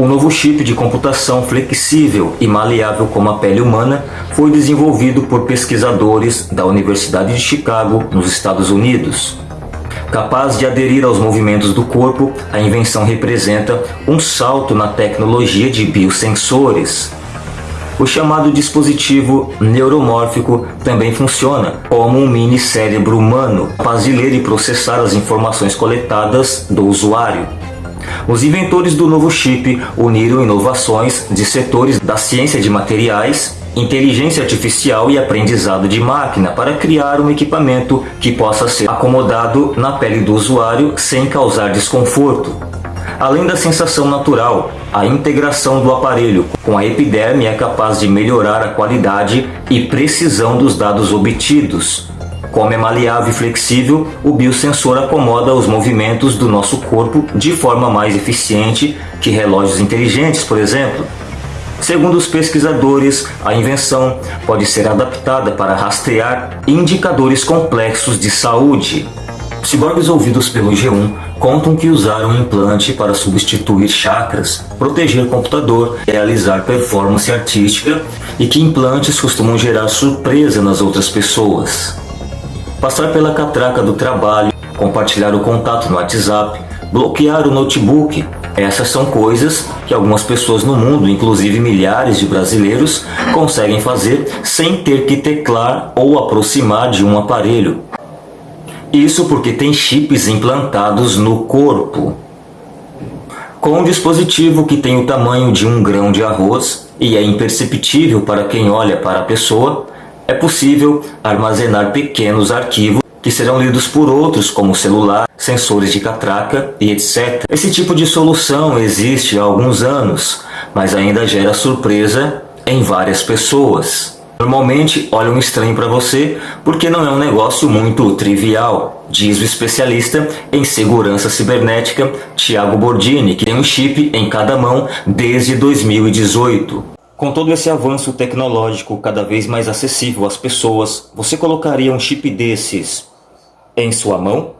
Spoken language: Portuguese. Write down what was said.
O novo chip de computação flexível e maleável como a pele humana foi desenvolvido por pesquisadores da Universidade de Chicago, nos Estados Unidos. Capaz de aderir aos movimentos do corpo, a invenção representa um salto na tecnologia de biosensores. O chamado dispositivo neuromórfico também funciona como um mini cérebro humano, capaz de ler e processar as informações coletadas do usuário. Os inventores do novo chip uniram inovações de setores da ciência de materiais inteligência artificial e aprendizado de máquina para criar um equipamento que possa ser acomodado na pele do usuário sem causar desconforto. Além da sensação natural, a integração do aparelho com a epiderme é capaz de melhorar a qualidade e precisão dos dados obtidos. Como é maleável e flexível, o biosensor acomoda os movimentos do nosso corpo de forma mais eficiente que relógios inteligentes, por exemplo. Segundo os pesquisadores, a invenção pode ser adaptada para rastrear indicadores complexos de saúde. Ciborgues ouvidos pelo G1 contam que usaram um implante para substituir chakras, proteger computador, realizar performance artística e que implantes costumam gerar surpresa nas outras pessoas. Passar pela catraca do trabalho, compartilhar o contato no WhatsApp, bloquear o notebook, essas são coisas que algumas pessoas no mundo, inclusive milhares de brasileiros, conseguem fazer sem ter que teclar ou aproximar de um aparelho. Isso porque tem chips implantados no corpo. Com um dispositivo que tem o tamanho de um grão de arroz e é imperceptível para quem olha para a pessoa, é possível armazenar pequenos arquivos que serão lidos por outros como celular, sensores de catraca e etc. Esse tipo de solução existe há alguns anos, mas ainda gera surpresa em várias pessoas. Normalmente olham estranho para você porque não é um negócio muito trivial, diz o especialista em segurança cibernética Thiago Bordini, que tem um chip em cada mão desde 2018. Com todo esse avanço tecnológico cada vez mais acessível às pessoas, você colocaria um chip desses em sua mão?